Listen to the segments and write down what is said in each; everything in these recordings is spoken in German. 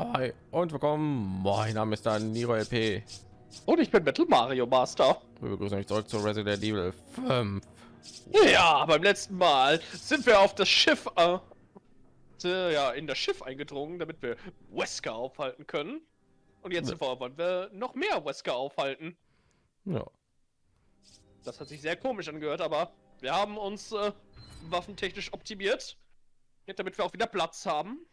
Ja, hi und willkommen. Mein Name ist dann Niro LP. Und ich bin Metal Mario Master. Wir begrüßen euch zurück zu Resident Evil 5. Ja, beim letzten Mal sind wir auf das Schiff, äh, ja, in das Schiff eingedrungen, damit wir Wesker aufhalten können. Und jetzt Ja. wollen wir noch mehr Wesker aufhalten. Ja, Das hat sich sehr komisch angehört, aber wir haben uns äh, waffentechnisch optimiert, damit wir auch wieder Platz haben.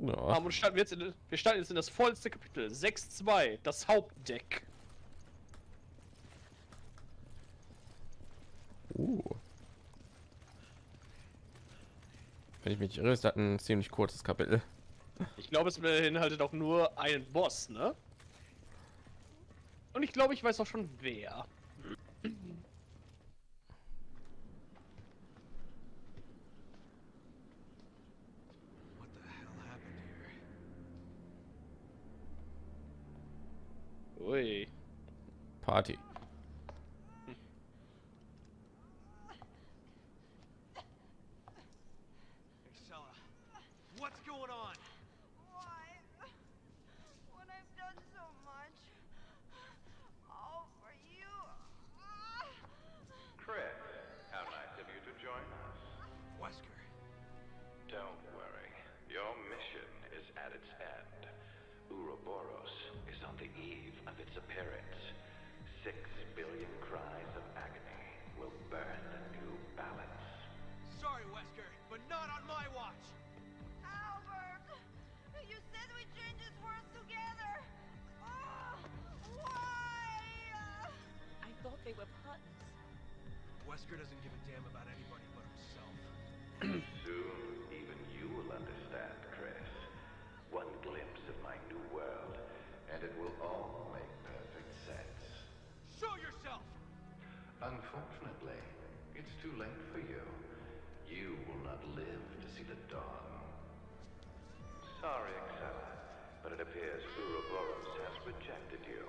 Ja. haben und starten wir, jetzt in, wir starten jetzt in das vollste Kapitel 6.2, das Hauptdeck. Uh. Wenn ich mich irre, ist das ein ziemlich kurzes Kapitel. Ich glaube, es beinhaltet auch nur einen Boss, ne? Und ich glaube, ich weiß auch schon wer. Party. We change this world together. Ah, why? I thought they were partners. Wesker doesn't give a damn about anybody but himself. Soon, even you will understand, Chris. One glimpse of my new world, and it will all make perfect sense. Show yourself! Unfortunately, it's too late for you. You will not live to see the dawn. Sorry, Excella, but it appears Ouroboros has rejected you.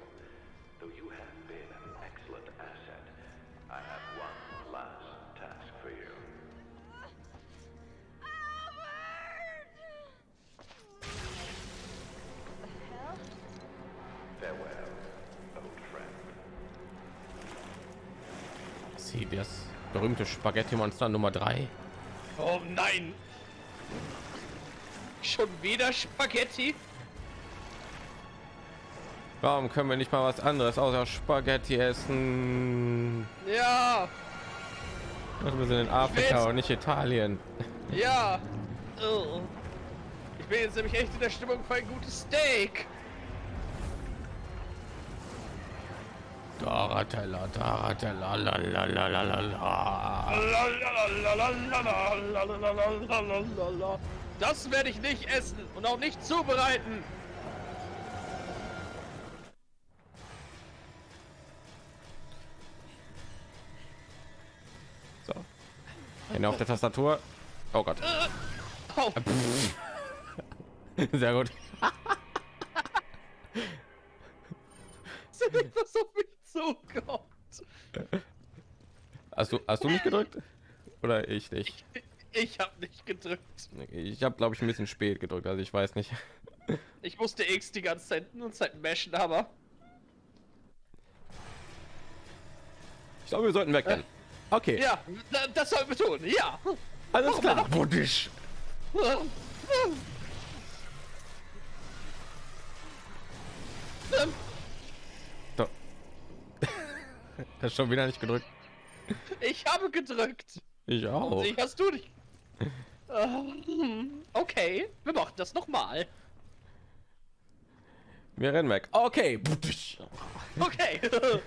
Though you have been an excellent asset, I have one last task for you. Albert! Farewell, old friend. Sie das berühmte Spaghetti-Monster Nummer 3. Oh nein! Schon wieder Spaghetti? Warum können wir nicht mal was anderes außer Spaghetti essen? Ja! Also wir sind in Afrika und nicht Italien. Ja! Ich bin jetzt nämlich echt in der Stimmung für ein gutes Steak. Daratella, Daratella, la la la la la la. Das werde ich nicht essen und auch nicht zubereiten. Hände auf der Tastatur. Oh Gott. Oh, Sehr gut. was auf mich zukommt. Hast du hast du mich gedrückt? Oder ich nicht? Ich habe nicht gedrückt. Ich habe glaube ich ein bisschen spät gedrückt, also ich weiß nicht. Ich musste X die ganze Zeit und Zeit mashen, aber Ich glaube, wir sollten wegrennen. Okay, ja, da- das sollten wir tun. Ja. alles klar. Buddisch. So. Das ist schon wieder nicht gedrückt. Ich habe gedrückt. Ich auch. Sie hast du nicht. Ähm, Okay, wir machen das noch mal. Wir rennen weg. Okay. Okay.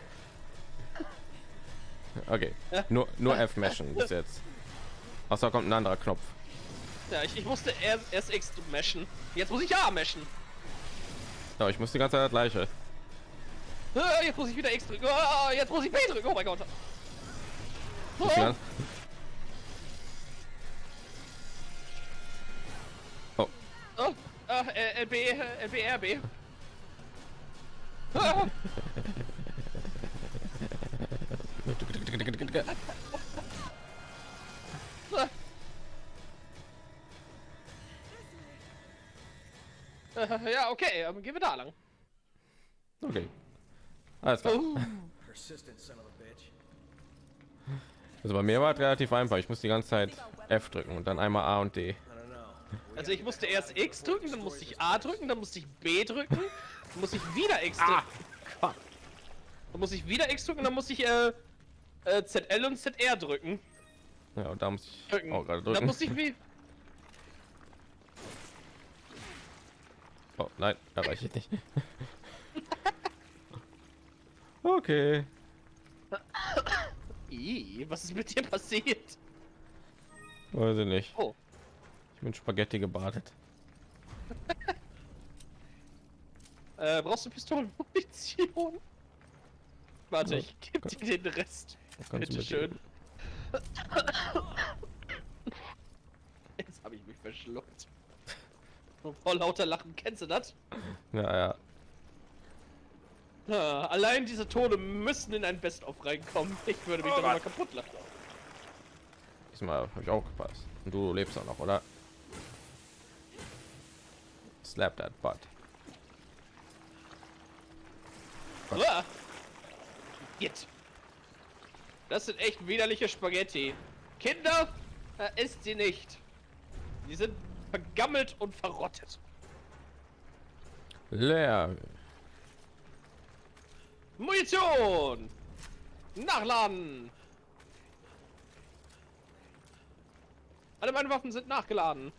Okay. Nur nur F meshen bis jetzt. Außer kommt ein anderer Knopf. ja, ich, ich musste erst, erst X mashen. Jetzt muss ich A mashen. Ja, ich muss die ganze Zeit das gleiche. Ah, Jetzt muss ich wieder X drücken. Ah, Jetzt muss ich B drücken. Oh mein Gott. Die Oh, Oh, oh, ah, äh, LB, äh, LB, RB. Ah, ah. Äh, ja, okay, aber gehen wir da lang. Okay. Alles klar. Oh. Persistent son of a bitch. Also bei mir war es relativ einfach. Ich muss die ganze Zeit F drücken und dann einmal A und D. Also ich musste erst X drücken, dann musste ich A drücken, dann musste ich B drücken, dann musste ich wieder X drücken. Gott. Dann musste ich wieder X drücken, dann musste ich äh, äh, ZL und ZR drücken. Ja, und da muss ich drücken. auch gerade drücken. musste ich wie. Oh, nein, erreiche ich nicht. okay. Was ist mit dir passiert? Weiß ich nicht. Oh. Ich bin Spaghetti gebadet. Äh, brauchst du Pistolenmunition? Warte, ich geb dir den Rest. Bitte schön. Jetzt habe ich mich verschluckt. Vor lauter Lachen, kennst du das? Ja, ja. Ah, allein diese Tode müssen in ein Best-of reinkommen. Ich würde mich Oh darüber kaputt lachen. Diesmal habe ich auch gepasst. Und du lebst auch noch, oder? Slap that butt. Ah. Jetzt. Das sind echt widerliche Spaghetti. Kinder, äh, isst sie nicht. Die sind vergammelt und verrottet. Leer. Munition! Nachladen! Alle meine Waffen sind nachgeladen.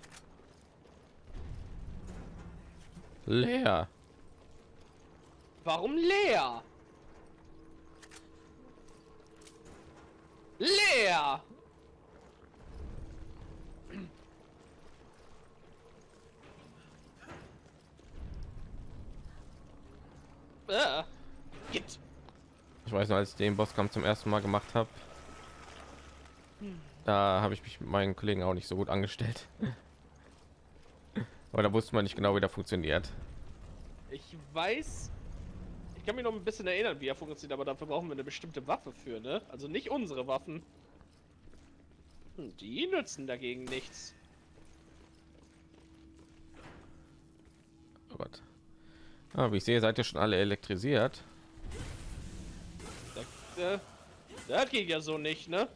Leer. Warum leer? Leer! Äh. Git. Ich weiß noch, als ich den Bosskampf zum ersten Mal gemacht habe, da habe ich mich mit meinen Kollegen auch nicht so gut angestellt. Aber da wusste man nicht genau, wie der funktioniert. Ich weiß. Ich kann mich noch ein bisschen erinnern, wie er funktioniert, aber dafür brauchen wir eine bestimmte Waffe für, ne? Also nicht unsere Waffen. Hm, Die nützen dagegen nichts. Oh Gott. Ah, wie ich sehe, seid ihr schon alle elektrisiert. Das, äh, das geht ja so nicht, ne?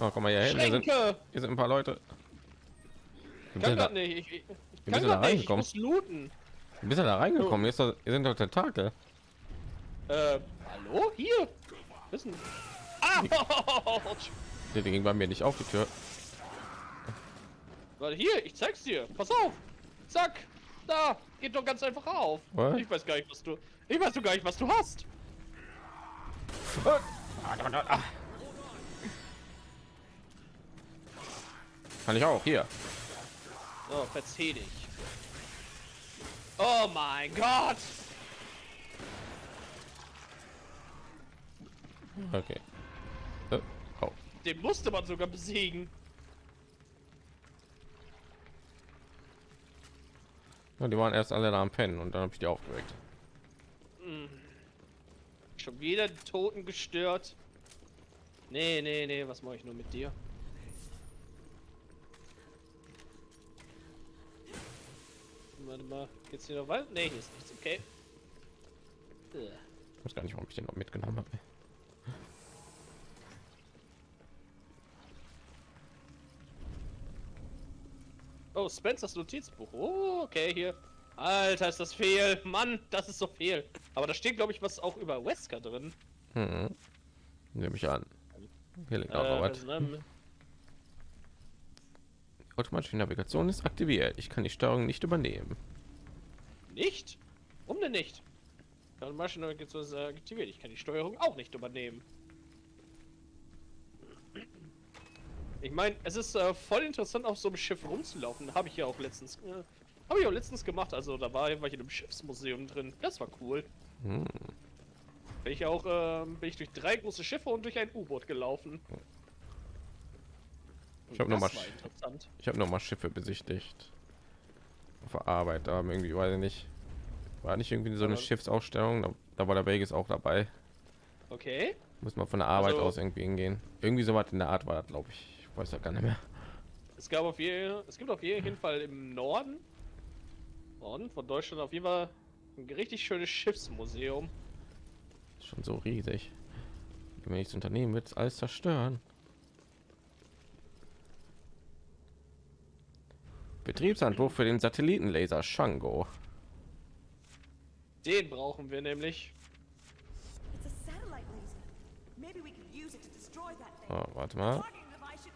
Oh, komm mal hier hin. Hier sind, hier sind ein paar Leute. Wie Kann bist, du da, grad nicht. Ich, ich, ich kann du da grad nicht. Ich muss looten. Bist du da reingekommen? Doch, hier sind doch Tentakel. Äh, hallo? Hier? Wissen. Die die ging bei mir nicht auf die Tür. Warte, hier, ich zeig's dir. Pass auf. Zack. Da. Geht doch ganz einfach auf. Was? Ich weiß gar nicht, was du. Ich weiß doch gar nicht, was du hast. Kann ich auch hier. So, verzieh dich. Oh mein Gott! Okay. Äh, Oh. Den musste man sogar besiegen. Ja, die waren erst alle da am Pennen und dann habe ich die aufgeweckt. Schon wieder die Toten gestört. Nee, nee, nee, was mache ich nur mit dir? Warte mal, geht's hier noch weiter? Nee, hier ist nichts, okay. Ich weiß gar nicht, warum ich den noch mitgenommen habe. Oh, Spencers Notizbuch. Oh, okay, hier. Alter, ist das viel. Mann, das ist so viel. Aber da steht, glaube ich, was auch über Wesker drin. Hm. Nehme ich an. Hier liegt auch Äh, noch was. Automatische Navigation ist aktiviert. Ich kann die Steuerung nicht übernehmen. Nicht? Warum denn nicht? Maschine ist aktiviert. Ich kann die Steuerung auch nicht übernehmen. Ich meine, es ist äh, voll interessant, auf so einem Schiff rumzulaufen. Habe ich ja auch letztens, äh, habe ich auch letztens gemacht. Also da war, war ich in einem Schiffsmuseum drin. Das war cool. Hm. Bin ich auch, ähm, bin ich durch drei große Schiffe und durch ein U-Boot gelaufen. Ich hab noch Das mal war Sch- interessant. Ich habe noch mal Schiffe besichtigt. Auf der Arbeit, da haben irgendwie, weiß ich nicht. War nicht irgendwie so eine Schiffsausstellung, da, da war der Vegas auch dabei. Okay. Muss man von der Arbeit Also- aus irgendwie hingehen. Irgendwie so was in der Art war das, glaube ich. Ich weiß ja gar nicht mehr. Es gab auf jeden, es gibt auf jeden Fall im Norden, Norden von Deutschland auf jeden Fall ein richtig schönes Schiffsmuseum. Schon so riesig. Wenn ich das Unternehmen wird alles zerstören. Betriebshandbuch für den Satellitenlaser Shango. Den brauchen wir nämlich. Oh, warte mal. Waste.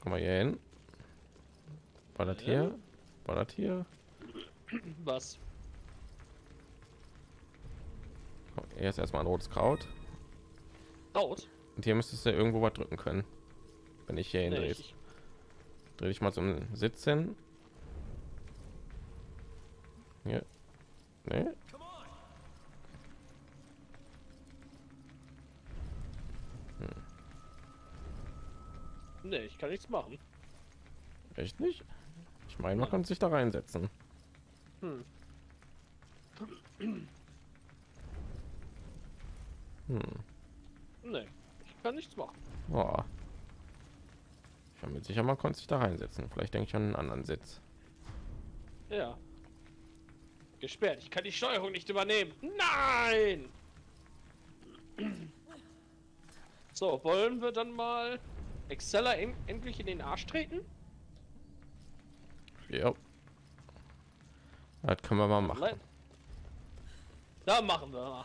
Komm mal hier hin. War das hier? War das hier? Was? Komm, Erst erstmal ein rotes Kraut. Laut? Und hier müsstest du irgendwo was drücken können. Wenn ich hier Nee, hindrehst. ich, Dreh dich mal zum Sitzen. Hier. Nee. nee, ich kann nichts machen. Echt nicht? Ich meine, man kann sich da reinsetzen. Hm. Hm. Nee, ich kann nichts machen. Oh. Ich bin mir sicher, man konnte sich da reinsetzen. Vielleicht denke ich an einen anderen Sitz. Ja. Gesperrt. Ich kann die Steuerung nicht übernehmen. Nein! So, wollen wir dann mal Excella en- endlich in den Arsch treten? Ja. Das können wir mal machen. Da machen wir mal.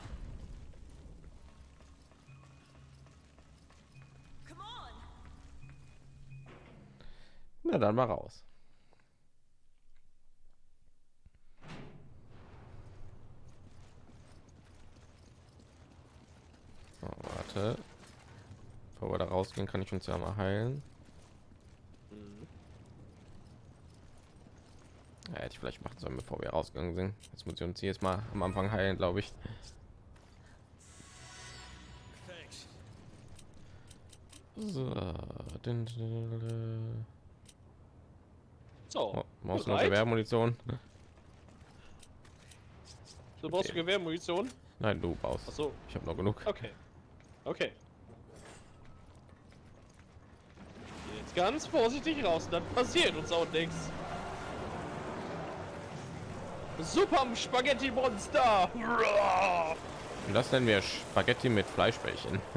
Na dann mal raus. So, warte. Bevor wir da rausgehen, kann ich uns ja mal heilen. Ja, hätte ich vielleicht machen sollen, bevor wir rausgegangen sind. Jetzt muss ich uns jetzt mal am Anfang heilen, glaube ich. So, So, Oh, Maus noch? Gewehrmunition. Du brauchst Okay. Gewehrmunition? Nein, du baust. Achso, Ich habe noch genug. okay. Okay. Jetzt ganz vorsichtig raus, dann passiert uns auch nichts. Super Spaghetti Monster! Und das nennen wir Spaghetti mit Fleischbällchen.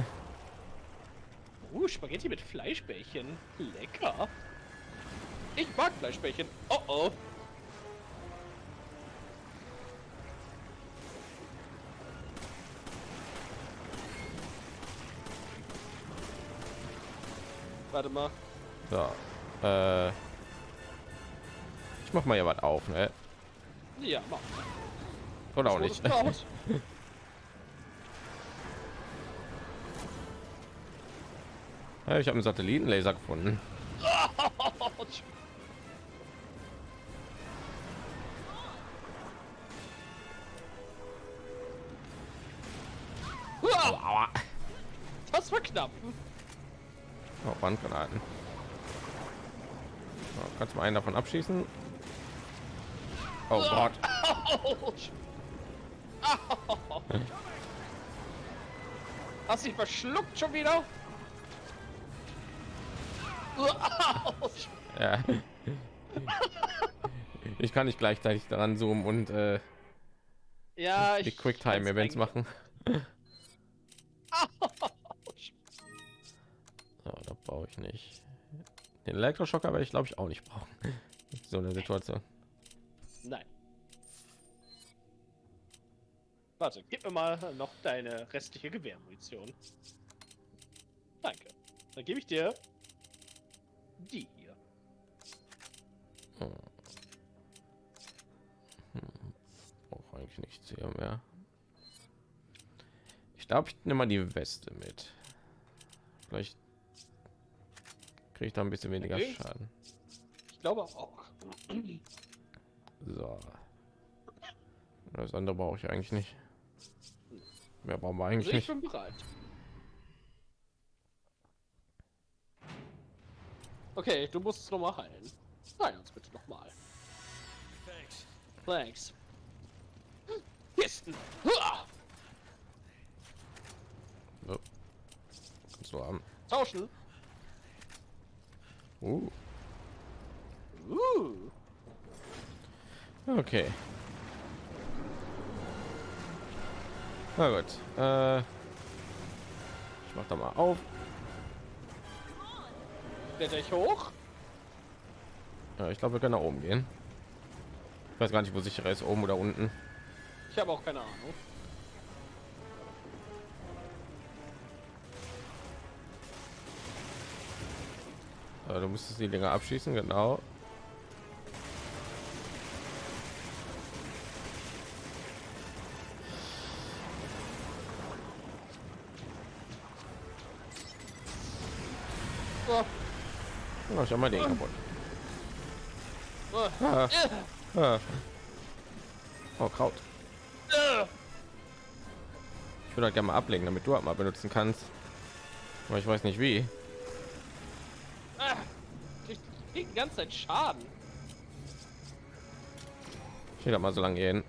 Uh, Spaghetti mit Fleischbällchen. Lecker. Ich mag Fleischbällchen. Oh oh. Warte mal. So, äh, ich mach mal ja was auf, ne? Ja, mach. Oder auch Wurde nicht. Ja, ich habe einen Satellitenlaser gefunden. Autsch. Aua. Das war knapp. Oh, Brandgranaten. So, kannst du mal einen davon abschießen? Oh Gott. Autsch. Au. Hast dich verschluckt schon wieder? Autsch. Ja. Ich kann nicht gleichzeitig daran zoomen und äh, Ja, ich. die Quicktime-Events machen. So, da brauche ich nicht. Den Elektroschocker werde ich glaube ich auch nicht brauchen. So eine Situation. Nein. Warte, gib mir mal noch deine restliche Gewehrmunition. Danke. Dann gebe ich dir die glaube, ich nehme mal die Weste mit. Vielleicht kriege ich da ein bisschen weniger Okay. Schaden. Ich glaube auch. So. Das andere brauche ich eigentlich nicht. Mehr brauchen wir eigentlich Also ich nicht. bin bereit. Okay, du musst es noch mal heilen. Nein, uns bitte noch mal. Thanks. Thanks. Kisten. Du haben. Tauschen. Uh, Uh. okay. Na gut. Äh, ich mach da mal auf. Kletter ich hoch? Ja, ich glaube, wir können nach oben gehen. Ich weiß gar nicht, wo sicherer ist, oben oder unten. Ich habe auch keine Ahnung. Du musstest die Dinger abschießen, genau. Oh, ich habe mal den kaputt. Ah, Äh, ah. Oh, Kraut. äh. Ich würde halt gerne mal ablegen, damit du halt mal benutzen kannst. Aber ich weiß nicht wie. Ah. Ich krieg die ganze Zeit Schaden. Ich will da mal so lange gehen.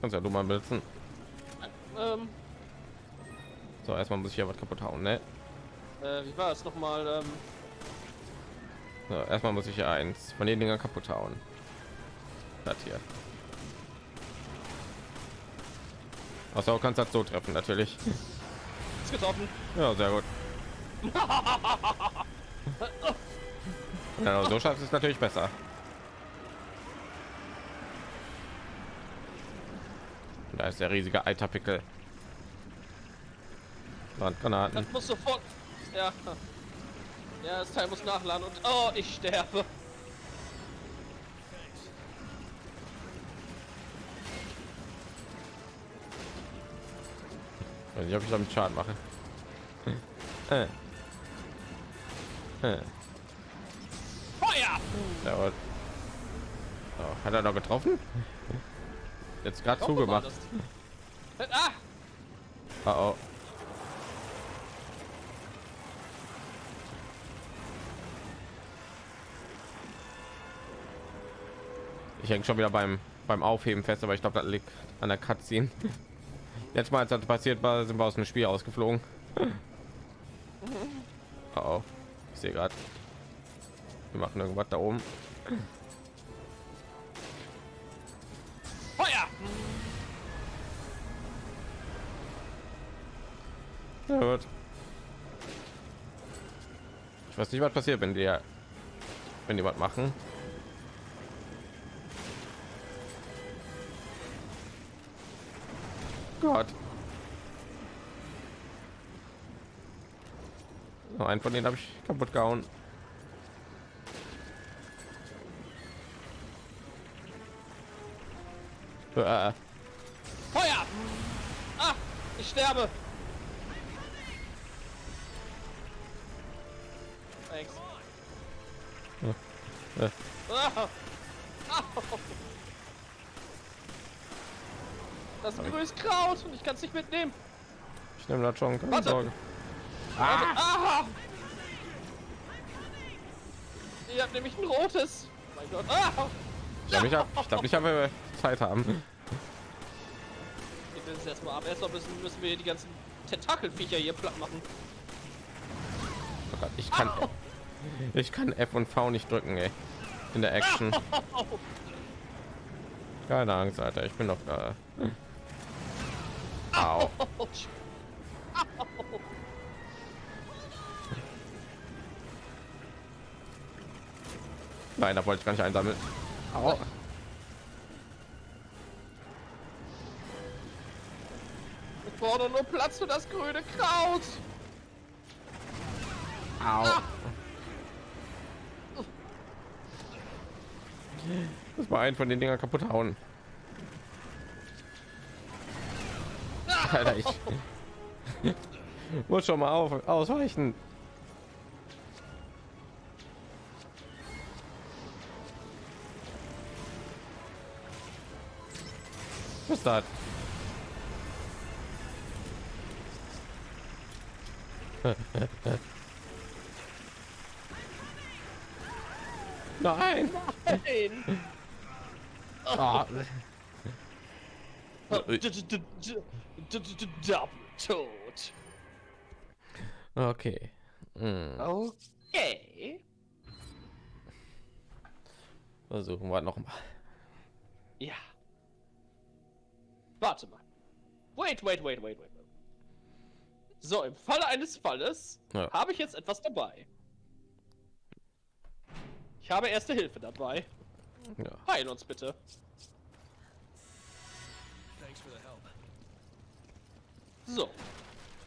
Kannst ja du mal benutzen. Ähm, So, erstmal muss ich ja was kaputt hauen, ne? äh, wie war es nochmal? Ähm, So, erstmal muss ich ja eins von den Dinger kaputt hauen. Das hier. Außer du kannst das so treffen, natürlich. ist getroffen. Ja, sehr gut. Ja, so schaffst du es natürlich besser. Da ist der riesige Eiterpickel. Brandgranaten. Das muss sofort. Ja. Ja, das Teil muss nachladen und. Oh, ich sterbe. Weiß nicht, ob ich damit Schaden mache. Äh. Äh. Ja, oh, hat er noch getroffen? Jetzt gerade zugemacht. dass- Ah! Oh, oh. Ich hänge schon wieder beim beim Aufheben fest, aber ich glaube, das liegt an der Cutscene. Jetzt mal, als das passiert war, sind wir aus dem Spiel ausgeflogen. Oh, oh. ich sehe gerade, wir machen irgendwas da oben. Feuer! Ja, gut. Ich weiß nicht, was passiert, wenn die wenn die was machen. Gott. So, einen von denen habe ich kaputt gehauen. Feuer! Ah! Ich sterbe! Thanks. äh, Ah! Au. Das ist grünes Kraut und ich kann es nicht mitnehmen. ich nehme das schon, keine Warte. Sorge. Also, ah! Ihr habt nämlich ein rotes. Mein Gott. Ah! Ich glaube, ich habe ich glaub, ich hab, äh, Zeit haben. Will es erstmal ab. Erstmal müssen, müssen wir die ganzen Tentakelviecher hier platt machen. Oh Gott, ich kann ich kann F und V nicht drücken, ey. In der Action. Keine Angst, Alter, ich bin doch da. Au. Autsch. Nein, da wollte ich gar nicht einsammeln. Au. Brauche nur Platz für das grüne Kraut. Au. Das war ein von den Dinger kaputt hauen. Alter, ich muss schon mal auf, ausweichen. Was ist das? Nein. Nein. Ah. Tot. Okay. Hm. Okay. Versuchen wir noch mal. Ja. Warte mal. Wait, wait, wait, wait, wait. So, im Falle eines Falles Ja. habe ich jetzt etwas dabei. Ich habe erste Hilfe dabei. Ja. Heil uns bitte. Thanks for the help. So.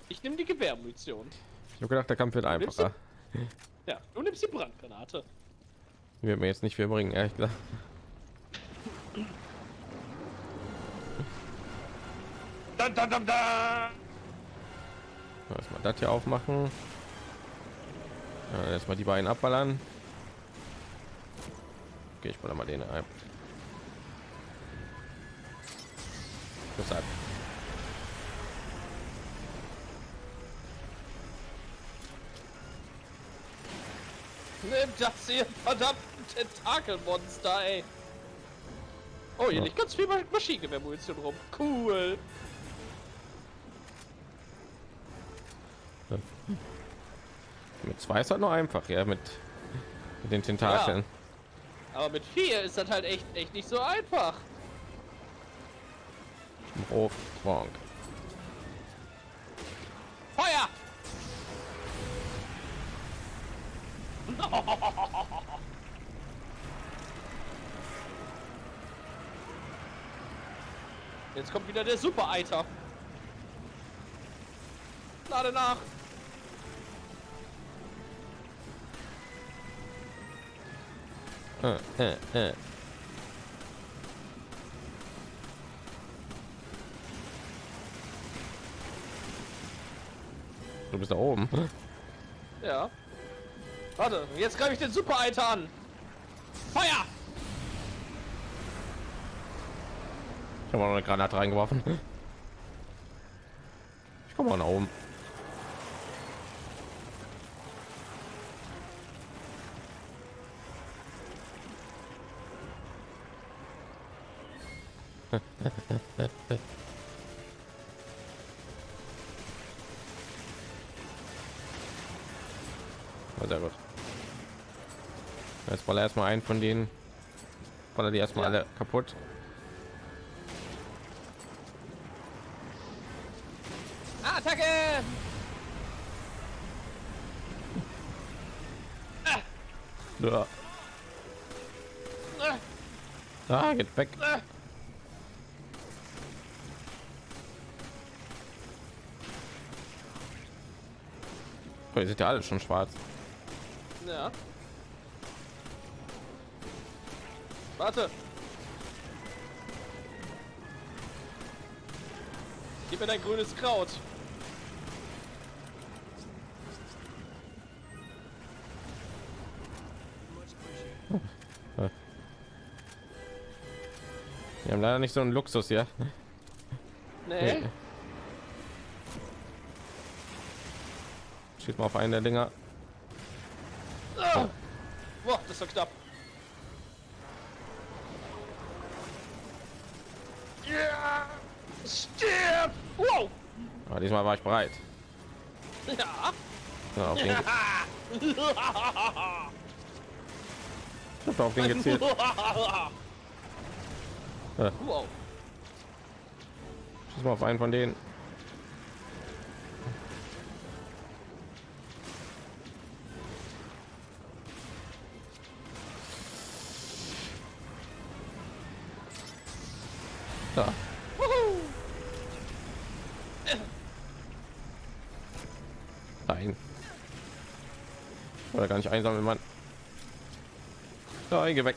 Ich nehme die Gewehrmunition. Ich habe gedacht, der Kampf wird einfacher. Ja, du nimmst die Brandgranate. Die Wird mir jetzt nicht viel bringen, ehrlich gesagt. Dun, dun, dun, dun. Erstmal das hier aufmachen. Ja, erstmal die beiden abballern. Okay, ich baller mal den ein. Deshalb. Nimm das hier, verdammten Tentakelmonster, ey. Oh, hier Ja. liegt ganz viel Ma- Maschinengewehrmunition rum. Cool. Mit zwei ist halt noch einfach, ja, mit, mit den Tentakeln. Aber mit vier ist das halt echt, echt nicht so einfach. Frank. Feuer! Jetzt kommt wieder der Super-Eiter. Lade nach. Äh, äh, äh. Du bist da oben. Ja. Warte, jetzt greife ich den Super-Eiter an. Feuer! Ich habe auch noch eine Granate reingeworfen. Ich komme mal nach oben. Ja, sehr gut. Jetzt baller erstmal einen von denen. Baller die erstmal Ja. alle kaputt. Attacke! Ja. Ah, Ah, geht weg. ah. Oh, die sind ja alle schon schwarz. Ja. Warte. Gib mir dein grünes Kraut. Wir haben leider nicht so einen Luxus hier. Nee. Schießt mal auf einen der Dinger. Ah. Boah, das war knapp. Ja. Stirb! Wow! Aber diesmal war ich bereit. Ja. Ja, auf den, ge- ich auf den gezielt. Ja, wow. schieß mal auf einen von denen. Nicht einsammeln, Mann. Nein, geh weg.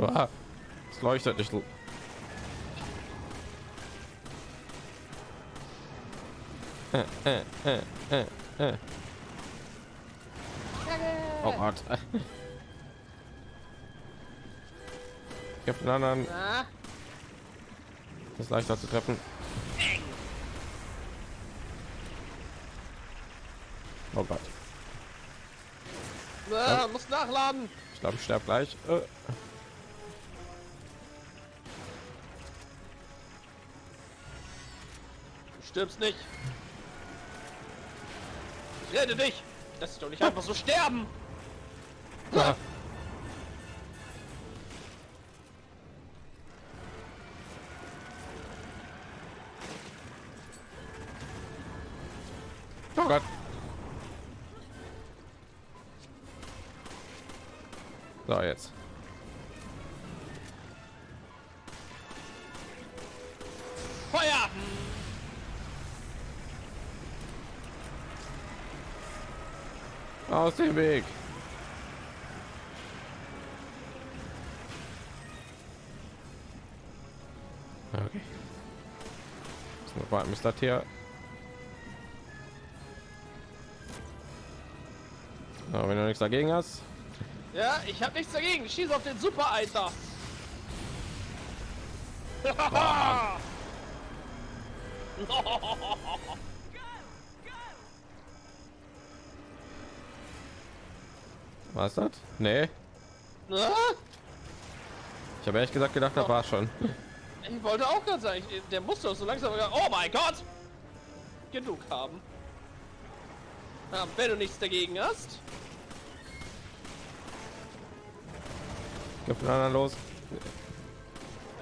Ah, es leuchtet nicht. Äh, äh, äh. Oh Gott. Ich hab den anderen. Das ist leichter zu treffen. Oh Gott. Na, muss nachladen. Ich glaube, ich sterbe gleich. Äh. Du stirbst nicht. Rette dich! Lass dich doch nicht einfach so sterben! Ah. Oh Gott. So, jetzt. Feuer! Aus dem Weg. Okay. Warten, bis das hier. Aber wenn du nichts dagegen hast, Ja, ich hab nichts dagegen. Schieß auf den Super Eiter. war es das? Nee. Na? Ich habe ehrlich gesagt gedacht, das war schon. Ich wollte auch gerade sagen, der muss doch so langsam. Oh mein Gott! Genug haben. Ja, wenn du nichts dagegen hast. Geh von anderen los.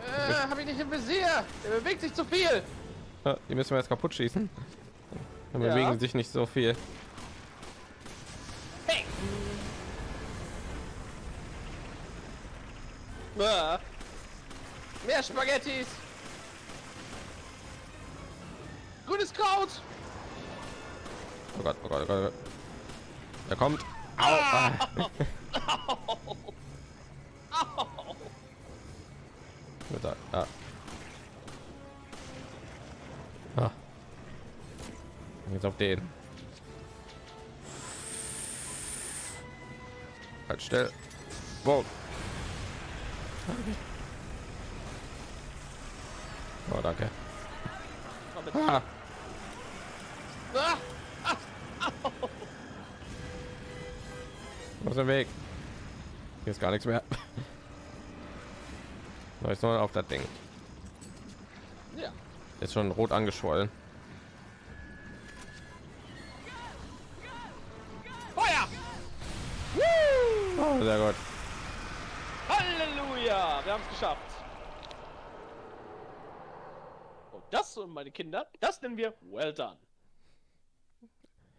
Äh, hab ich nicht im Visier. Der bewegt sich zu viel. Ja, die müssen wir jetzt kaputt schießen. Dann Ja. bewegen sich nicht so viel. Hey! Ah. Mehr Spaghettis! Grünes Kraut! Oh Gott, oh Gott, oh Gott. Er kommt. Au. Ah. Wird er- Ah. Ah. Jetzt auf den. Halt still. Wow. Oh, danke. Komm mit. Ah. Ah. Aus dem Weg. Hier ist gar nichts mehr. So, Jetzt auf das Ding. Ja. Ist schon rot angeschwollen. Feuer! Oh, sehr gut. Halleluja! Wir haben es geschafft. Und das, meine Kinder, das nennen wir well done.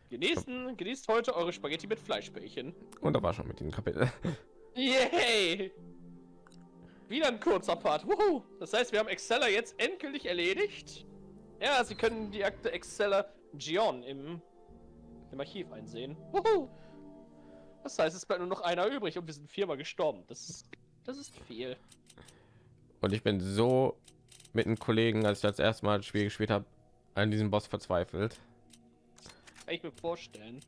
Genießen, genießt heute eure Spaghetti mit Fleischbällchen. Und da war schon mit dem Kapitel. Yay! Wieder ein kurzer Part. Wuhu! Das heißt, wir haben Exceller jetzt endgültig erledigt. Ja, Sie können die Akte Exceller Gion im, im Archiv einsehen. Wuhu! Das heißt, es bleibt nur noch einer übrig und wir sind viermal gestorben. Das ist, das ist viel. Und ich bin so mit einem Kollegen, als ich das erste Mal das Spiel gespielt habe, an diesem Boss verzweifelt. Kann ich mir vorstellen.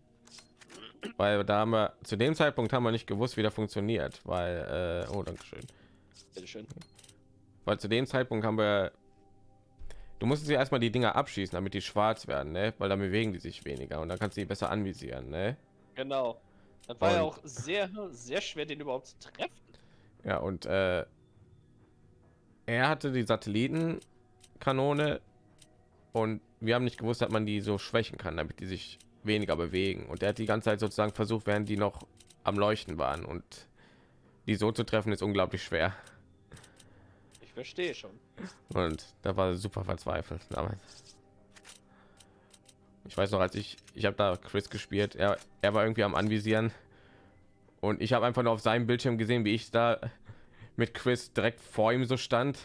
Weil da haben wir zu dem Zeitpunkt haben wir nicht gewusst, wie der funktioniert. Weil, äh, oh, danke schön. Bitteschön. Weil zu dem Zeitpunkt haben wir. Du musst sie erstmal die Dinger abschießen, damit die schwarz werden, ne? Weil dann bewegen die sich weniger und dann kannst du die besser anvisieren, ne? Genau. Das war ja Und- auch sehr, sehr schwer, den überhaupt zu treffen. Ja, und äh, er hatte die Satellitenkanone und wir haben nicht gewusst, dass man die so schwächen kann, damit die sich weniger bewegen. Und er hat die ganze Zeit sozusagen versucht, während die noch am Leuchten waren und die so zu treffen ist unglaublich schwer. Verstehe schon. Und da war er super verzweifelt damals. Ich weiß noch, als ich ich habe da Chris gespielt, er, er war irgendwie am anvisieren und ich habe einfach nur auf seinem Bildschirm gesehen, wie ich da mit Chris direkt vor ihm so stand.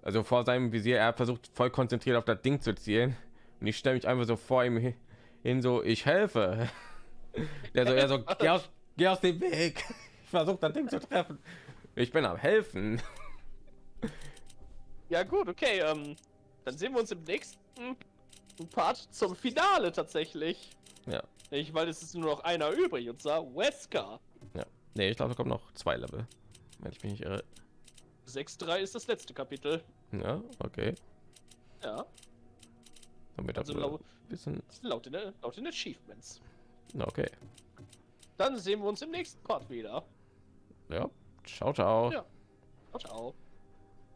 Also vor seinem Visier, er versucht voll konzentriert auf das Ding zu zielen und ich stelle mich einfach so vor ihm hi- hin so ich helfe. Der so er so geh aus, geh aus dem Weg. Ich versuche das Ding zu treffen. Ich bin am helfen. Ja gut, okay. Ähm, dann sehen wir uns im nächsten Part zum Finale tatsächlich. Ja. Ich, weil es ist nur noch einer übrig und zwar Wesker. Ja. Nee, ich glaube, da kommen noch zwei Level. Wenn ich mich nicht irre. 6.3 ist das letzte Kapitel. Ja, okay. Ja, Damit also laut, bisschen. laut, den, laut den Achievements. Na, Okay. Dann sehen wir uns im nächsten Part wieder. Ja. Ciao, ciao. Ja. Ciao, ciao.